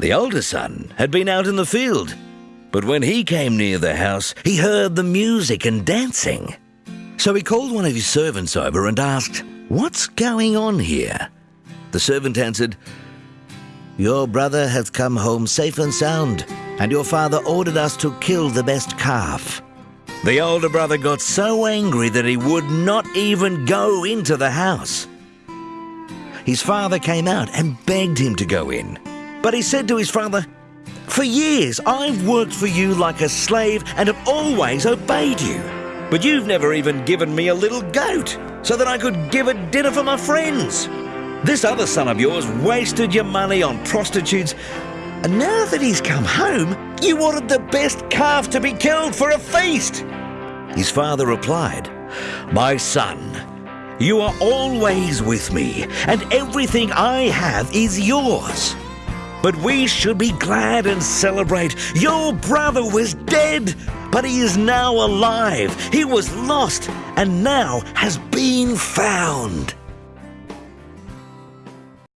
The older son had been out in the field, but when he came near the house, he heard the music and dancing. So he called one of his servants over and asked, What's going on here? The servant answered, Your brother hath come home safe and sound, and your father ordered us to kill the best calf. The older brother got so angry that he would not even go into the house. His father came out and begged him to go in. But he said to his father, For years I've worked for you like a slave and have always obeyed you. But you've never even given me a little goat so that I could give a dinner for my friends. This other son of yours wasted your money on prostitutes, and now that he's come home, you ordered the best calf to be killed for a feast. His father replied, My son, you are always with me, and everything I have is yours. But we should be glad and celebrate. Your brother was dead, but he is now alive. He was lost and now has been found.